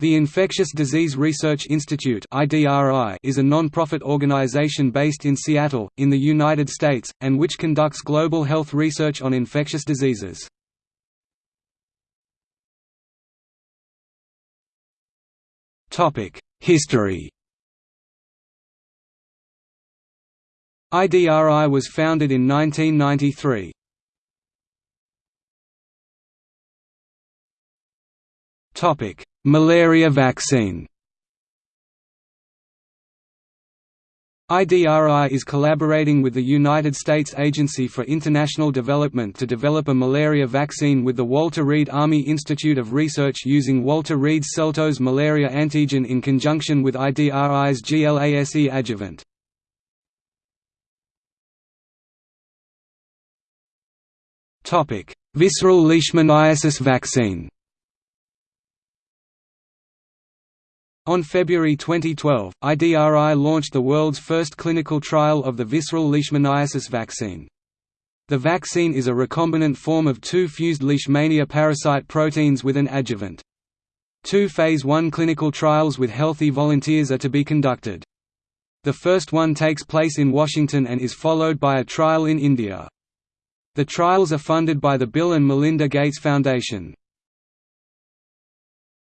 The Infectious Disease Research Institute is a non-profit organization based in Seattle, in the United States, and which conducts global health research on infectious diseases. History IDRI was founded in 1993. Topic: Malaria vaccine. IDRI is collaborating with the United States Agency for International Development to develop a malaria vaccine with the Walter Reed Army Institute of Research using Walter Reed's CelTOS malaria antigen in conjunction with IDRI's GLASE adjuvant. Visceral leishmaniasis vaccine On February 2012, IDRI launched the world's first clinical trial of the visceral leishmaniasis vaccine. The vaccine is a recombinant form of two fused leishmania parasite proteins with an adjuvant. Two Phase I clinical trials with healthy volunteers are to be conducted. The first one takes place in Washington and is followed by a trial in India. The trials are funded by the Bill and Melinda Gates Foundation.